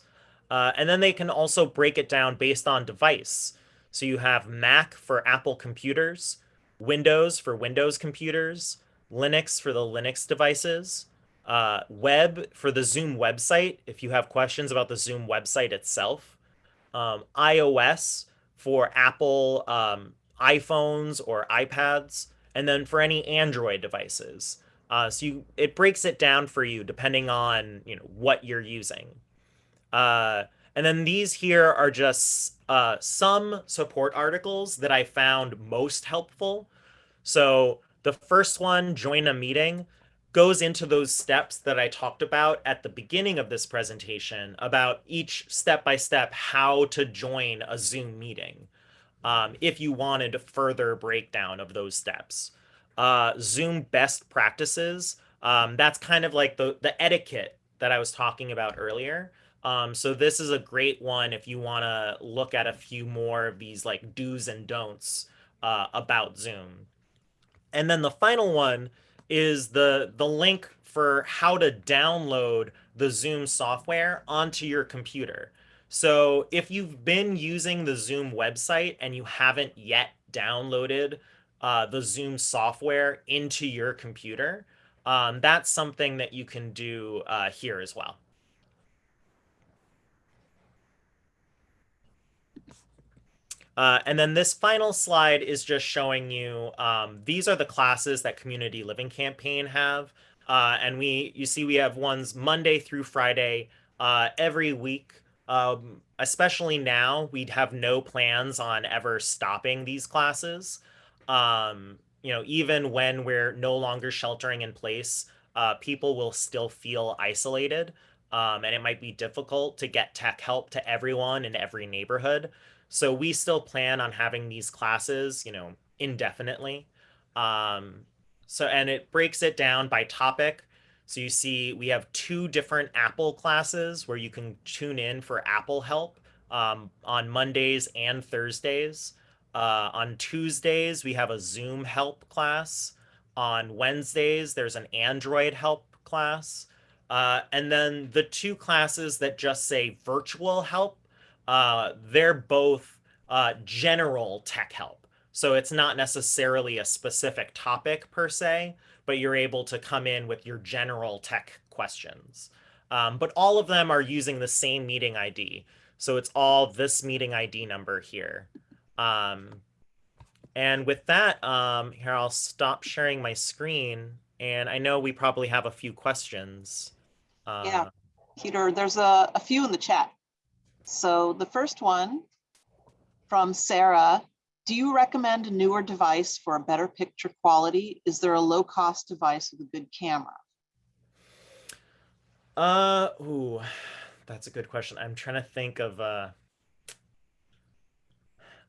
Uh, and then they can also break it down based on device. So you have Mac for Apple computers, Windows for Windows computers, Linux for the Linux devices, uh, web for the Zoom website, if you have questions about the Zoom website itself, um, iOS for Apple um, iPhones or iPads, and then for any Android devices. Uh, so you, it breaks it down for you depending on you know what you're using. Uh, and then these here are just uh, some support articles that I found most helpful. So the first one, join a meeting goes into those steps that I talked about at the beginning of this presentation about each step by step how to join a Zoom meeting um, if you wanted a further breakdown of those steps. Uh, Zoom best practices, um, that's kind of like the, the etiquette that I was talking about earlier. Um, so this is a great one if you want to look at a few more of these like do's and don'ts uh, about Zoom. And then the final one is the the link for how to download the Zoom software onto your computer. So if you've been using the Zoom website and you haven't yet downloaded uh, the Zoom software into your computer, um, that's something that you can do uh, here as well. Uh, and then this final slide is just showing you, um, these are the classes that Community Living Campaign have. Uh, and we, you see we have ones Monday through Friday uh, every week. Um, especially now, we'd have no plans on ever stopping these classes. Um, you know, even when we're no longer sheltering in place, uh, people will still feel isolated. Um, and it might be difficult to get tech help to everyone in every neighborhood. So we still plan on having these classes, you know, indefinitely. Um, so, and it breaks it down by topic. So you see we have two different Apple classes where you can tune in for Apple help um, on Mondays and Thursdays. Uh, on Tuesdays, we have a Zoom help class. On Wednesdays, there's an Android help class. Uh, and then the two classes that just say virtual help uh, they're both uh, general tech help. So it's not necessarily a specific topic per se, but you're able to come in with your general tech questions. Um, but all of them are using the same meeting ID. So it's all this meeting ID number here. Um, and with that, um, here I'll stop sharing my screen. And I know we probably have a few questions. Uh, Yeah. Peter, there's a, a few in the chat. So the first one from Sarah, do you recommend a newer device for a better picture quality? Is there a low cost device with a good camera? Uh, ooh, that's a good question. I'm trying to think of, uh,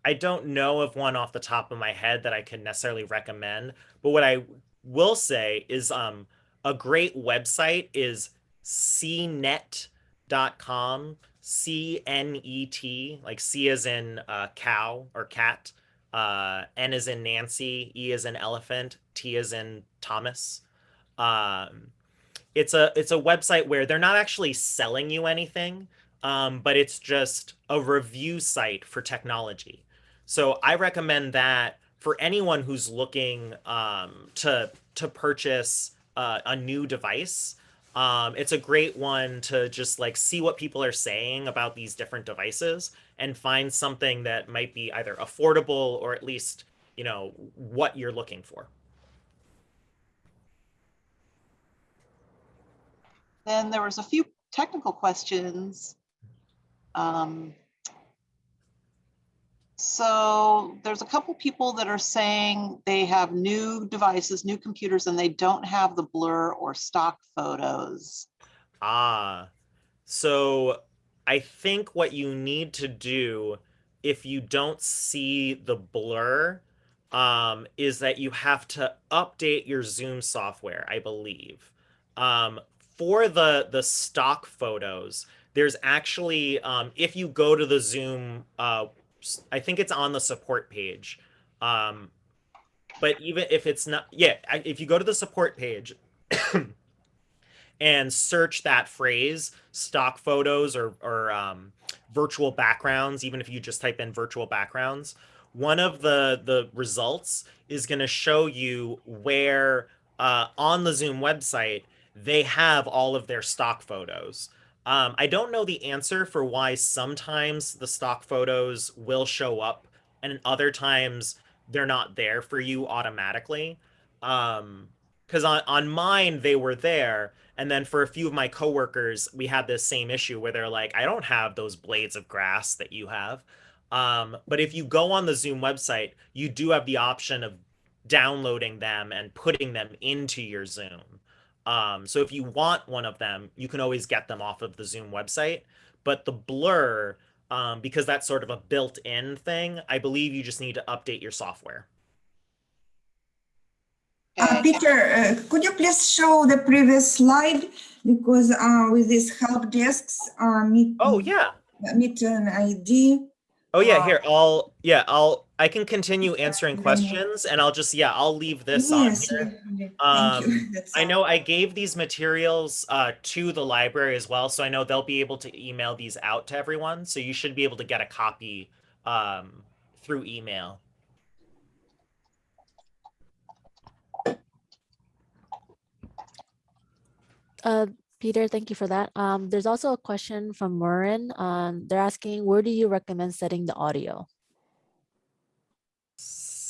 I don't know of one off the top of my head that I can necessarily recommend, but what I will say is, um, a great website is cnet.com, C-N-E-T, like C as in uh, cow or cat, uh, N as in Nancy, E as in elephant, T as in Thomas. Um, it's a it's a website where they're not actually selling you anything, um, but it's just a review site for technology. So I recommend that for anyone who's looking um, to to purchase uh, a new device. Um, it's a great one to just like see what people are saying about these different devices and find something that might be either affordable or at least you know what you're looking for. Then there was a few technical questions. Um, so there's a couple people that are saying they have new devices, new computers, and they don't have the blur or stock photos. Ah, so I think what you need to do if you don't see the blur um, is that you have to update your Zoom software, I believe. Um, for the the stock photos, there's actually um, if you go to the Zoom, uh, I think it's on the support page. Um, but even if it's not, yeah, if you go to the support page and search that phrase, stock photos or or um, virtual backgrounds, even if you just type in virtual backgrounds, one of the the results is going to show you where uh, on the Zoom website they have all of their stock photos. Um, I don't know the answer for why sometimes the stock photos will show up and other times they're not there for you automatically. Um, because on, on mine, they were there. And then for a few of my coworkers, we had this same issue where they're like, I don't have those blades of grass that you have. Um, but if you go on the Zoom website, you do have the option of downloading them and putting them into your Zoom. Um, so if you want one of them, you can always get them off of the Zoom website. But the blur, um, because that's sort of a built-in thing, I believe you just need to update your software. Uh, Peter, uh, could you please show the previous slide? Because uh, with these help desks, uh, meet, Oh yeah. meet an ID. Oh yeah, Uh, here, I'll yeah, I'll I can continue answering questions and I'll just yeah, I'll leave this on here. thank Um, you. I know I gave these materials uh, to the library as well, so I know they'll be able to email these out to everyone. So you should be able to get a copy um, through email. Uh, Peter, thank you for that. Um, there's also a question from Marin. Um, they're asking, where do you recommend setting the audio?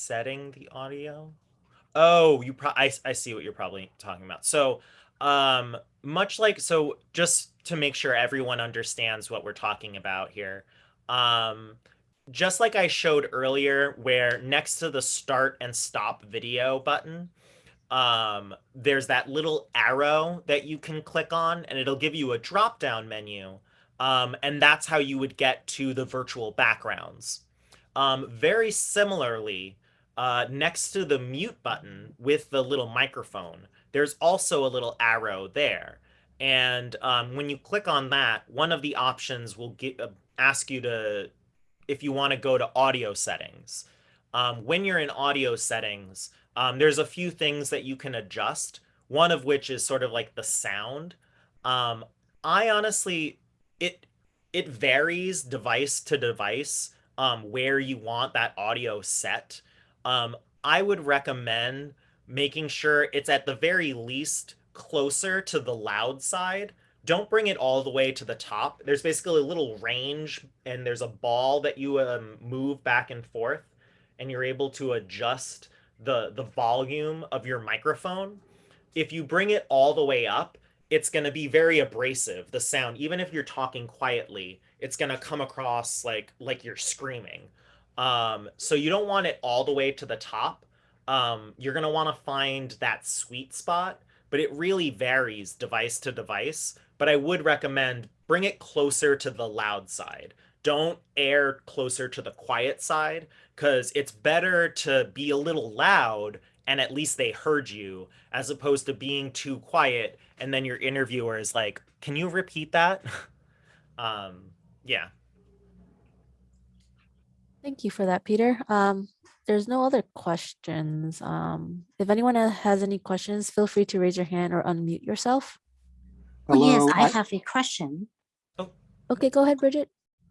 Setting the audio. Oh, you pro I, I see what you're probably talking about. So, um, much like so, just to make sure everyone understands what we're talking about here. Um, just like I showed earlier, where next to the start and stop video button, um, there's that little arrow that you can click on and it'll give you a drop down menu. Um, and that's how you would get to the virtual backgrounds. Um, very similarly, uh, next to the mute button with the little microphone, there's also a little arrow there. And um, when you click on that, one of the options will get, uh, ask you to, if you want to go to audio settings. Um, when you're in audio settings, um, there's a few things that you can adjust. One of which is sort of like the sound. Um, I honestly, it it varies device to device um, where you want that audio set. Um, I would recommend making sure it's at the very least closer to the loud side. Don't bring it all the way to the top. There's basically a little range and there's a ball that you um, move back and forth and you're able to adjust the the volume of your microphone. If you bring it all the way up, it's going to be very abrasive the sound even if you're talking quietly it's going to come across like like you're screaming um so you don't want it all the way to the top. Um you're going to want to find that sweet spot but it really varies device to device. But i would recommend bring it closer to the loud side. Don't air closer to the quiet side because it's better to be a little loud and at least they heard you as opposed to being too quiet and then your interviewer is like can you repeat that? Um yeah Thank you for that, Peter. Um, there's no other questions. Um, if anyone has any questions, feel free to raise your hand or unmute yourself. Oh, yes, I I- have a question. Okay, go ahead, Bridget.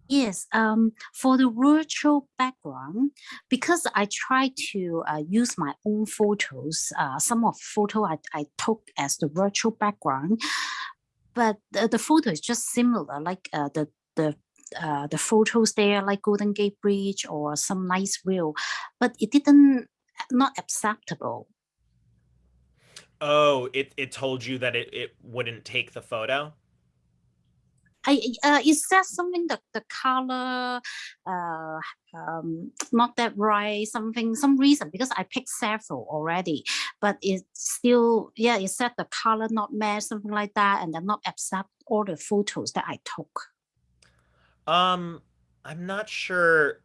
Yes, um, for the virtual background, because I try to uh, use my own photos, uh, some of photo I, I took as the virtual background, but the, the photo is just similar, like uh, the the uh, the photos there, like Golden Gate Bridge or some nice view, but it didn't not acceptable. oh it it told you that it, it wouldn't take the photo I uh, is that something that the color uh um not that right something some reason because I picked several already but it's still yeah it said the color not match something like that and then not accept all the photos that I took. Um, I'm not sure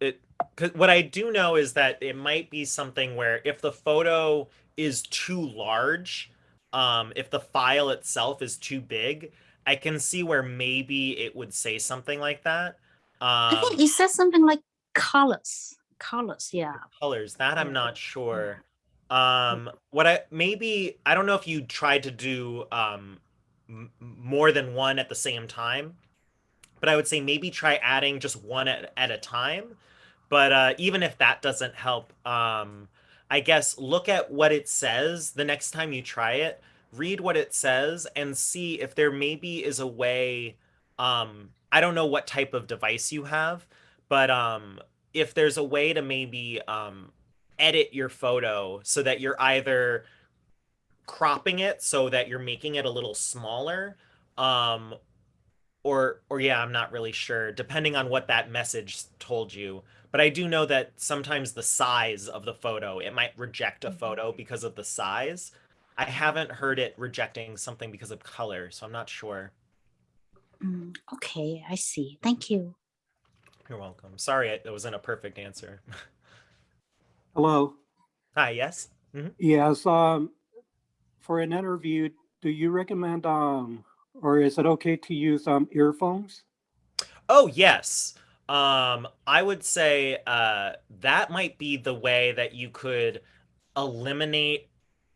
it cuz what I do know is that it might be something where if the photo is too large, um if the file itself is too big, I can see where maybe it would say something like that. I think Um it says something like colors colors yeah colors, that I'm not sure. Um what I maybe I don't know if you tried to do um m- more than one at the same time, but I would say maybe try adding just one at, at a time. But uh, even if that doesn't help, um, I guess look at what it says the next time you try it. Read what it says and see if there maybe is a way. Um, I don't know what type of device you have, but um, if there's a way to maybe um, edit your photo so that you're either cropping it so that you're making it a little smaller um or or yeah i'm not really sure depending on what that message told you. But i do know that sometimes the size of the photo it might reject a photo because of the size. I haven't heard it rejecting something because of color so i'm not sure. Mm, okay I see. Thank you. you're welcome. Sorry it wasn't a perfect answer. Hello. hi yes? Yes, um, for an interview, do you recommend, um, or is it okay to use, um, earphones? Oh, yes. Um, I would say uh, that might be the way that you could eliminate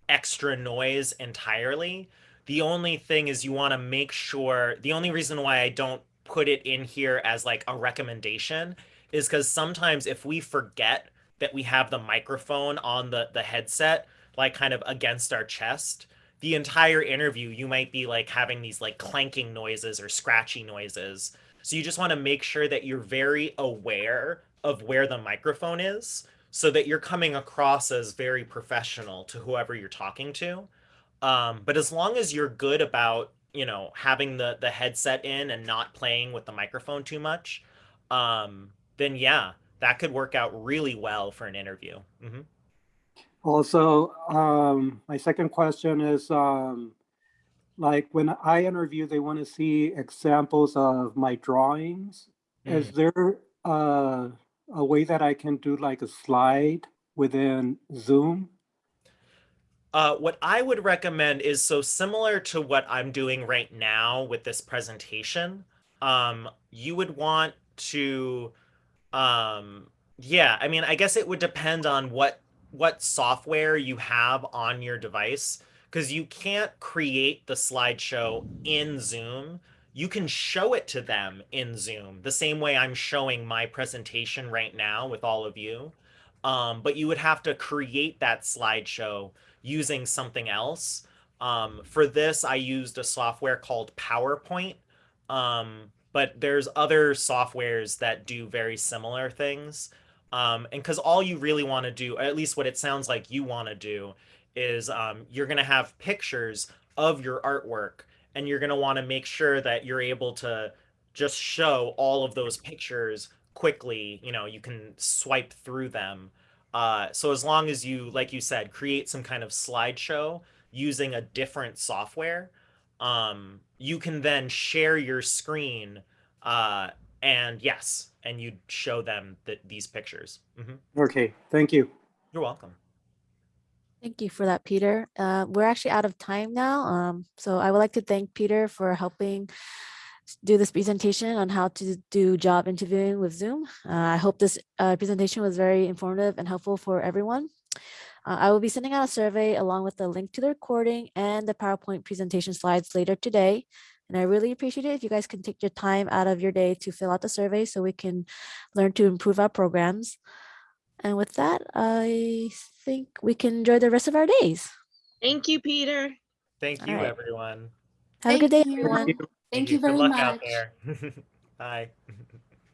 extra noise entirely. The only thing is you want to make sure, the only reason why I don't put it in here as like a recommendation is because sometimes if we forget that we have the microphone on the, the headset, like kind of against our chest, the entire interview, you might be like having these like clanking noises or scratchy noises. So you just want to make sure that you're very aware of where the microphone is so that you're coming across as very professional to whoever you're talking to. Um, but as long as you're good about, you know, having the the headset in and not playing with the microphone too much, um, then yeah, that could work out really well for an interview. hmm Also, um, my second question is, um, like when I interview, they want to see examples of my drawings. Is there, uh, a way that I can do like a slide within Zoom? Uh, what I would recommend is so similar to what I'm doing right now with this presentation. Um, you would want to, um, yeah, I mean, I guess it would depend on what what software you have on your device because you can't create the slideshow in Zoom. You can show it to them in Zoom the same way I'm showing my presentation right now with all of you. um, but you would have to create that slideshow using something else. Um, for this, I used a software called PowerPoint, um, but there's other softwares that do very similar things. Um, and because all you really want to do, at least what it sounds like you want to do, is um, you're going to have pictures of your artwork, and you're going to want to make sure that you're able to just show all of those pictures quickly. You know, you can swipe through them. Uh, so as long as you, like you said, create some kind of slideshow using a different software, um, you can then share your screen uh, and yes, and you'd show them that these pictures. hmm Okay, thank you. You're welcome. Thank you for that, Peter. Uh, we're actually out of time now. Um, so I would like to thank Peter for helping do this presentation on how to do job interviewing with Zoom. Uh, I hope this uh, presentation was very informative and helpful for everyone. Uh, I will be sending out a survey along with the link to the recording and the PowerPoint presentation slides later today. And I really appreciate it if you guys can take your time out of your day to fill out the survey so we can learn to improve our programs. And with that, I think we can enjoy the rest of our days. Thank you, Peter. Thank you, right. everyone. Have a good day, Thank you. everyone. Thank you Good very luck much. out there. Bye.